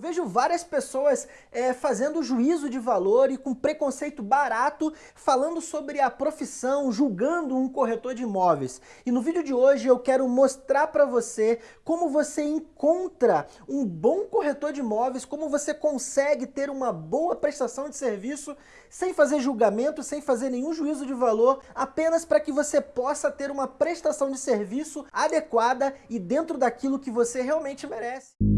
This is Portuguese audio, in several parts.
Eu vejo várias pessoas é, fazendo juízo de valor e com preconceito barato, falando sobre a profissão, julgando um corretor de imóveis. E no vídeo de hoje eu quero mostrar para você como você encontra um bom corretor de imóveis, como você consegue ter uma boa prestação de serviço sem fazer julgamento, sem fazer nenhum juízo de valor, apenas para que você possa ter uma prestação de serviço adequada e dentro daquilo que você realmente merece.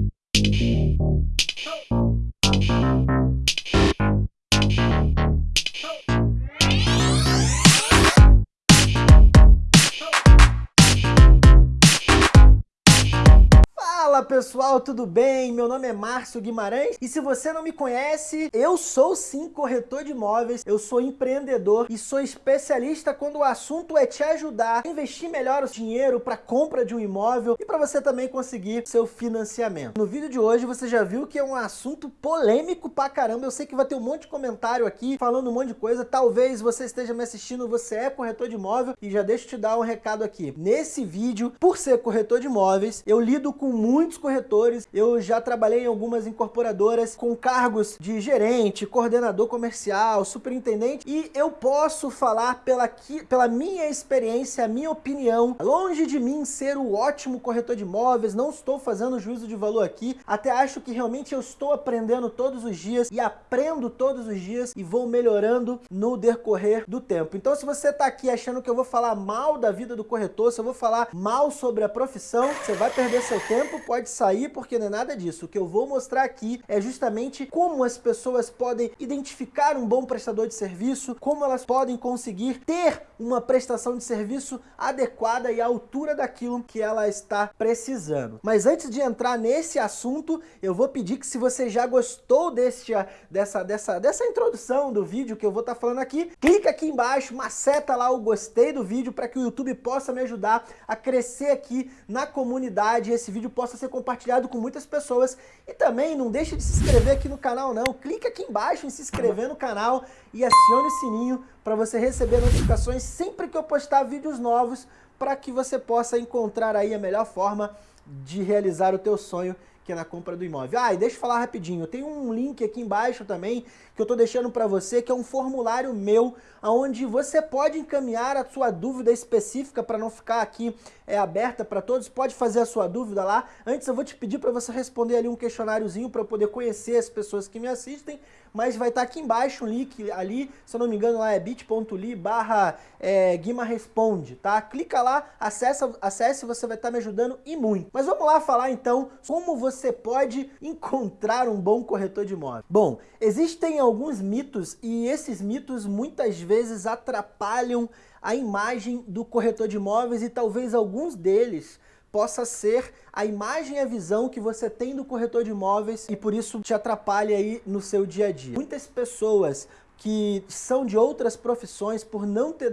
Pessoal, tudo bem? Meu nome é Márcio Guimarães e se você não me conhece, eu sou sim corretor de imóveis, eu sou empreendedor e sou especialista quando o assunto é te ajudar a investir melhor o dinheiro para compra de um imóvel e para você também conseguir seu financiamento. No vídeo de hoje você já viu que é um assunto polêmico pra caramba, eu sei que vai ter um monte de comentário aqui falando um monte de coisa, talvez você esteja me assistindo, você é corretor de imóvel e já deixa eu te dar um recado aqui. Nesse vídeo, por ser corretor de imóveis, eu lido com muito muitos corretores, eu já trabalhei em algumas incorporadoras com cargos de gerente, coordenador comercial, superintendente, e eu posso falar pela, pela minha experiência, a minha opinião, longe de mim ser o ótimo corretor de imóveis, não estou fazendo juízo de valor aqui, até acho que realmente eu estou aprendendo todos os dias e aprendo todos os dias e vou melhorando no decorrer do tempo. Então se você está aqui achando que eu vou falar mal da vida do corretor, se eu vou falar mal sobre a profissão, você vai perder seu tempo, pode sair porque não é nada disso. O que eu vou mostrar aqui é justamente como as pessoas podem identificar um bom prestador de serviço, como elas podem conseguir ter uma prestação de serviço adequada e à altura daquilo que ela está precisando. Mas antes de entrar nesse assunto, eu vou pedir que se você já gostou desse, dessa, dessa, dessa introdução do vídeo que eu vou estar tá falando aqui, clica aqui embaixo, maceta lá o gostei do vídeo para que o YouTube possa me ajudar a crescer aqui na comunidade e esse vídeo possa ser compartilhado com muitas pessoas. E também não deixe de se inscrever aqui no canal não. Clique aqui embaixo em se inscrever no canal e acione o sininho para você receber notificações sempre que eu postar vídeos novos para que você possa encontrar aí a melhor forma de realizar o teu sonho que é na compra do imóvel. Ah, e deixa eu falar rapidinho, tem um link aqui embaixo também que eu estou deixando para você, que é um formulário meu, onde você pode encaminhar a sua dúvida específica para não ficar aqui é, aberta para todos, pode fazer a sua dúvida lá. Antes eu vou te pedir para você responder ali um questionáriozinho para eu poder conhecer as pessoas que me assistem, mas vai estar tá aqui embaixo um link ali, se eu não me engano lá é bit.ly barra é, Guima Responde, tá? Clica lá, acessa, acesse, você vai estar tá me ajudando e muito. Mas vamos lá falar então como você pode encontrar um bom corretor de imóvel. Bom, existem alguns mitos e esses mitos muitas vezes atrapalham a imagem do corretor de imóveis e talvez alguns deles possa ser a imagem e a visão que você tem do corretor de imóveis e por isso te atrapalha aí no seu dia a dia. Muitas pessoas que são de outras profissões, por não ter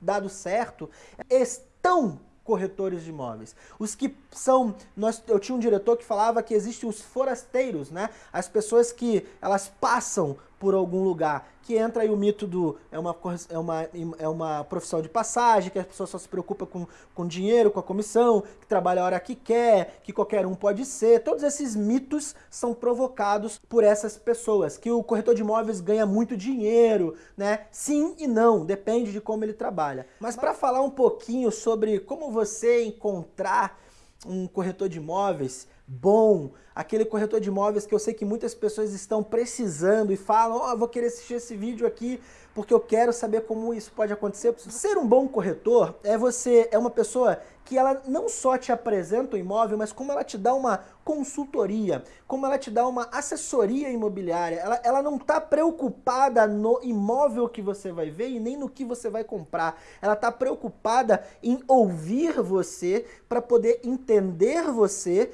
dado certo, estão corretores de imóveis. Os que são, nós, eu tinha um diretor que falava que existem os forasteiros, né? As pessoas que elas passam por algum lugar, que entra aí o mito do é uma, é uma, é uma profissão de passagem, que a pessoa só se preocupa com, com dinheiro, com a comissão, que trabalha a hora que quer, que qualquer um pode ser. Todos esses mitos são provocados por essas pessoas, que o corretor de imóveis ganha muito dinheiro, né? Sim e não, depende de como ele trabalha. Mas para falar um pouquinho sobre como você encontrar um corretor de imóveis, bom, aquele corretor de imóveis que eu sei que muitas pessoas estão precisando e falam, ó, oh, vou querer assistir esse vídeo aqui porque eu quero saber como isso pode acontecer. Ser um bom corretor é você é uma pessoa que ela não só te apresenta o imóvel, mas como ela te dá uma consultoria, como ela te dá uma assessoria imobiliária. Ela, ela não está preocupada no imóvel que você vai ver e nem no que você vai comprar. Ela está preocupada em ouvir você para poder entender você,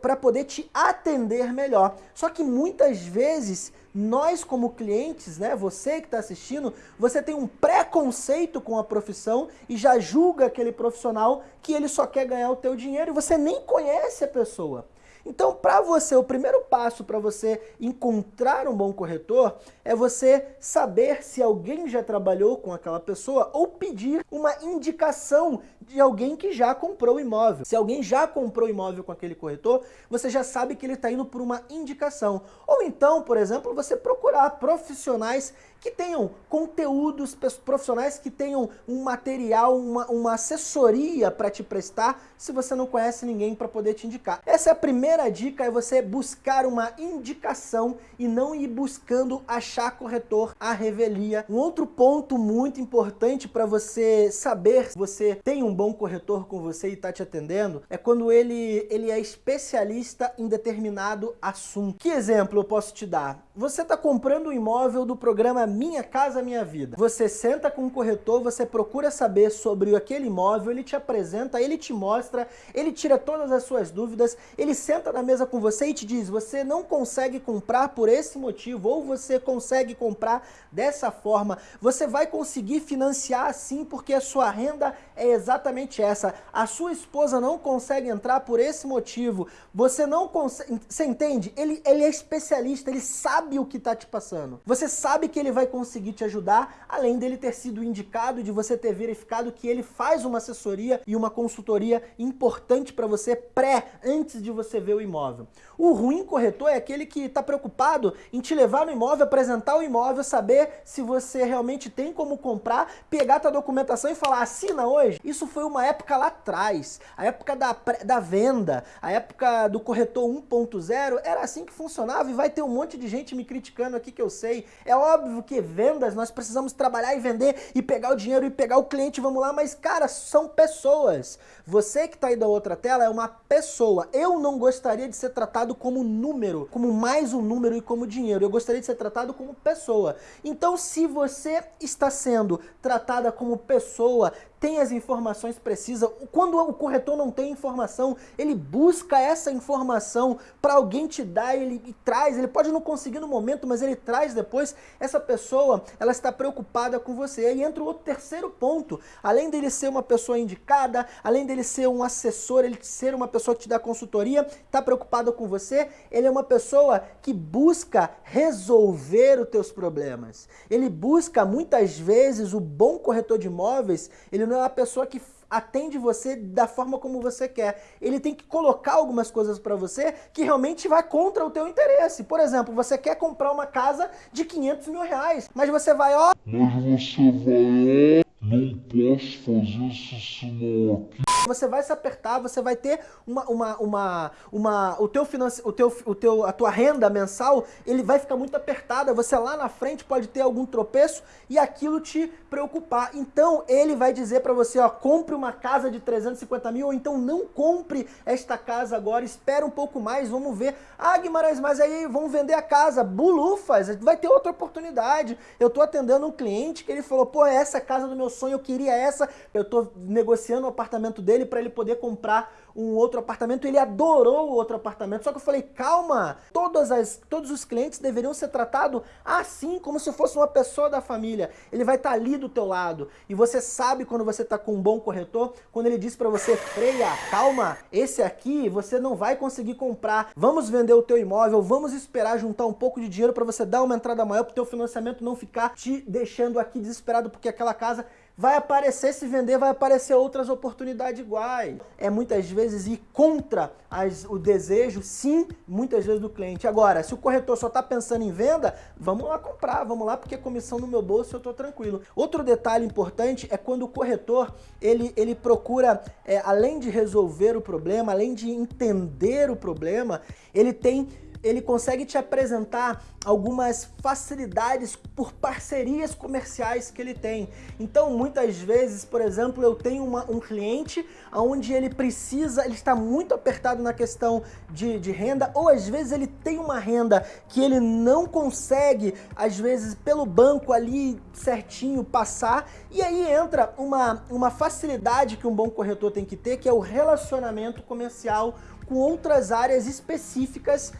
para poder te atender melhor. Só que muitas vezes nós como clientes, né, você que está assistindo, você tem um preconceito com a profissão e já julga aquele profissional que ele só quer ganhar o teu dinheiro e você nem conhece a pessoa. Então, para você, o primeiro passo para você encontrar um bom corretor é você saber se alguém já trabalhou com aquela pessoa ou pedir uma indicação de alguém que já comprou o imóvel. Se alguém já comprou imóvel com aquele corretor, você já sabe que ele está indo por uma indicação. Ou então, por exemplo, você procurar profissionais que tenham conteúdos profissionais, que tenham um material, uma, uma assessoria para te prestar, se você não conhece ninguém para poder te indicar. Essa é a primeira dica, é você buscar uma indicação e não ir buscando achar corretor à revelia. Um outro ponto muito importante para você saber se você tem um bom corretor com você e está te atendendo, é quando ele, ele é especialista em determinado assunto. Que exemplo eu posso te dar? Você está comprando um imóvel do programa Minha Casa Minha Vida. Você senta com um corretor, você procura saber sobre aquele imóvel, ele te apresenta, ele te mostra, ele tira todas as suas dúvidas, ele senta na mesa com você e te diz, você não consegue comprar por esse motivo, ou você consegue comprar dessa forma, você vai conseguir financiar assim porque a sua renda é exatamente essa. A sua esposa não consegue entrar por esse motivo, você não consegue, você entende? Ele, ele é especialista, ele sabe o que está te passando. Você sabe que ele vai conseguir te ajudar, além dele ter sido indicado, de você ter verificado que ele faz uma assessoria e uma consultoria importante para você pré, antes de você ver o imóvel. O ruim corretor é aquele que está preocupado em te levar no imóvel, apresentar o imóvel, saber se você realmente tem como comprar, pegar a documentação e falar, assina hoje. Isso foi uma época lá atrás, a época da, da venda, a época do corretor 1.0, era assim que funcionava e vai ter um monte de gente me criticando aqui que eu sei. É óbvio que vendas, nós precisamos trabalhar e vender e pegar o dinheiro e pegar o cliente, vamos lá, mas cara, são pessoas. Você que está aí da outra tela é uma pessoa. Eu não gostaria de ser tratado como número, como mais um número e como dinheiro. Eu gostaria de ser tratado como pessoa. Então, se você está sendo tratada como pessoa, tem as informações precisas. Quando o corretor não tem informação, ele busca essa informação para alguém te dar, ele e traz, ele pode não conseguir no momento, mas ele traz depois. Essa pessoa, ela está preocupada com você. Aí entra o terceiro ponto. Além dele ser uma pessoa indicada, além dele ser um assessor, ele ser uma pessoa que te dá consultoria, está preocupado com você, ele é uma pessoa que busca resolver os teus problemas. Ele busca muitas vezes o bom corretor de imóveis, ele não é uma pessoa que atende você da forma como você quer. Ele tem que colocar algumas coisas para você que realmente vai contra o teu interesse. Por exemplo, você quer comprar uma casa de 500 mil reais, mas você vai, ó... Mas você vai, ó... Não posso fazer isso senão aqui você vai se apertar, você vai ter uma, uma, uma, uma o teu finance, o teu, o teu, a tua renda mensal, ele vai ficar muito apertada, você lá na frente pode ter algum tropeço e aquilo te preocupar. Então ele vai dizer para você, ó, compre uma casa de 350 mil ou então não compre esta casa agora, espera um pouco mais, vamos ver. Ah, Guimarães, mas aí vamos vender a casa. Bulufas, vai ter outra oportunidade. Eu tô atendendo um cliente que ele falou, pô, essa é a casa do meu sonho, eu queria essa, eu tô negociando o apartamento dele dele para ele poder comprar um outro apartamento, ele adorou o outro apartamento. Só que eu falei, calma, todas as, todos os clientes deveriam ser tratados assim, como se fosse uma pessoa da família. Ele vai estar tá ali do teu lado. E você sabe quando você está com um bom corretor, quando ele diz para você, freia, calma, esse aqui você não vai conseguir comprar. Vamos vender o teu imóvel, vamos esperar juntar um pouco de dinheiro para você dar uma entrada maior para o teu financiamento não ficar te deixando aqui desesperado porque aquela casa vai aparecer, se vender, vai aparecer outras oportunidades iguais. É muitas vezes ir contra as, o desejo, sim, muitas vezes do cliente. Agora, se o corretor só está pensando em venda, vamos lá comprar, vamos lá, porque comissão no meu bolso eu estou tranquilo. Outro detalhe importante é quando o corretor, ele, ele procura, é, além de resolver o problema, além de entender o problema, ele tem ele consegue te apresentar algumas facilidades por parcerias comerciais que ele tem. Então, muitas vezes, por exemplo, eu tenho uma, um cliente onde ele precisa, ele está muito apertado na questão de, de renda, ou às vezes ele tem uma renda que ele não consegue, às vezes, pelo banco ali certinho passar, e aí entra uma, uma facilidade que um bom corretor tem que ter, que é o relacionamento comercial com outras áreas específicas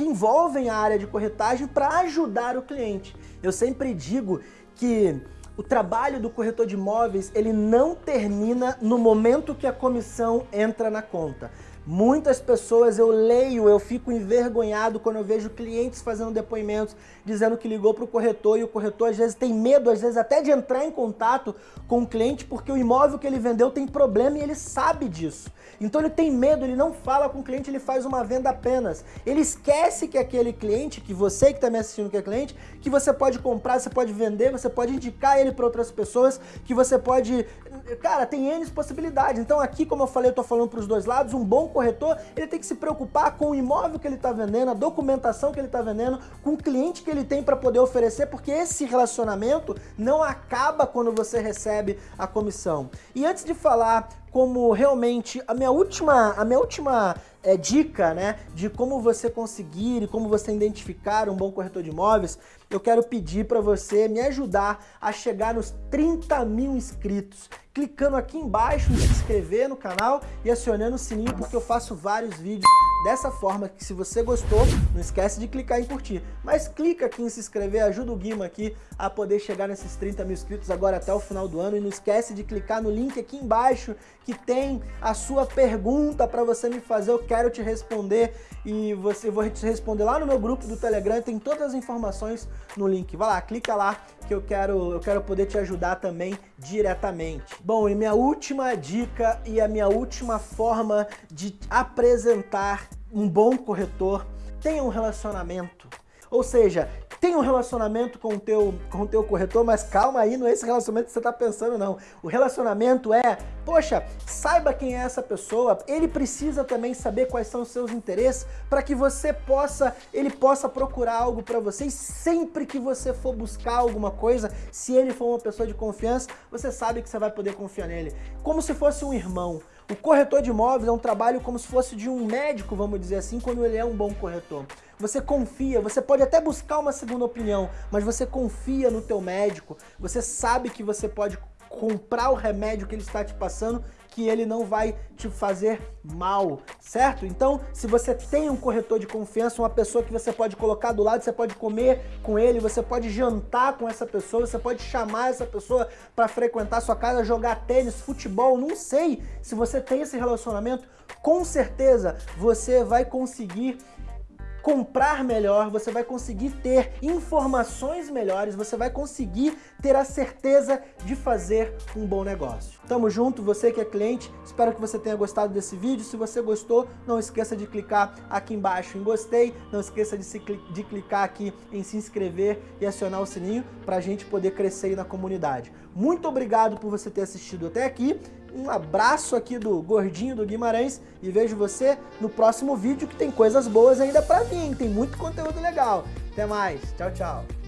que envolvem a área de corretagem para ajudar o cliente. Eu sempre digo que o trabalho do corretor de imóveis ele não termina no momento que a comissão entra na conta. Muitas pessoas eu leio, eu fico envergonhado quando eu vejo clientes fazendo depoimentos, dizendo que ligou para o corretor e o corretor às vezes tem medo, às vezes até de entrar em contato com o cliente porque o imóvel que ele vendeu tem problema e ele sabe disso. Então ele tem medo, ele não fala com o cliente, ele faz uma venda apenas. Ele esquece que aquele cliente, que você que está me assistindo que é cliente, que você pode comprar, você pode vender, você pode indicar ele para outras pessoas, que você pode... Cara, tem N possibilidades. Então aqui, como eu falei, eu estou falando para os dois lados, um bom corretor, ele tem que se preocupar com o imóvel que ele está vendendo, a documentação que ele está vendendo, com o cliente que ele tem para poder oferecer, porque esse relacionamento não acaba quando você recebe a comissão. E antes de falar como realmente a minha última, a minha última é, dica né, de como você conseguir e como você identificar um bom corretor de imóveis, eu quero pedir para você me ajudar a chegar nos 30 mil inscritos clicando aqui embaixo em se inscrever no canal e acionando o sininho porque eu faço vários vídeos dessa forma que se você gostou, não esquece de clicar em curtir. Mas clica aqui em se inscrever, ajuda o Guima aqui a poder chegar nesses 30 mil inscritos agora até o final do ano e não esquece de clicar no link aqui embaixo que tem a sua pergunta para você me fazer, eu quero te responder e você vou te responder lá no meu grupo do Telegram, tem todas as informações no link. Vai lá, clica lá que eu quero, eu quero poder te ajudar também diretamente. Bom, e minha última dica e a minha última forma de apresentar um bom corretor, tenha um relacionamento. Ou seja, tem um relacionamento com o teu, com o teu corretor, mas calma aí, não é esse relacionamento que você está pensando, não. O relacionamento é, poxa, saiba quem é essa pessoa, ele precisa também saber quais são os seus interesses para que você possa, ele possa procurar algo para você e sempre que você for buscar alguma coisa, se ele for uma pessoa de confiança, você sabe que você vai poder confiar nele. Como se fosse um irmão. O corretor de imóveis é um trabalho como se fosse de um médico, vamos dizer assim, quando ele é um bom corretor. Você confia, você pode até buscar uma segunda opinião, mas você confia no teu médico, você sabe que você pode comprar o remédio que ele está te passando que ele não vai te fazer mal, certo? Então, se você tem um corretor de confiança, uma pessoa que você pode colocar do lado, você pode comer com ele, você pode jantar com essa pessoa, você pode chamar essa pessoa para frequentar sua casa, jogar tênis, futebol, não sei. Se você tem esse relacionamento, com certeza você vai conseguir comprar melhor, você vai conseguir ter informações melhores, você vai conseguir ter a certeza de fazer um bom negócio. Tamo junto, você que é cliente, espero que você tenha gostado desse vídeo. Se você gostou, não esqueça de clicar aqui embaixo em gostei, não esqueça de, se, de clicar aqui em se inscrever e acionar o sininho para a gente poder crescer aí na comunidade. Muito obrigado por você ter assistido até aqui um abraço aqui do Gordinho do Guimarães e vejo você no próximo vídeo que tem coisas boas ainda pra vir, tem muito conteúdo legal. Até mais, tchau, tchau.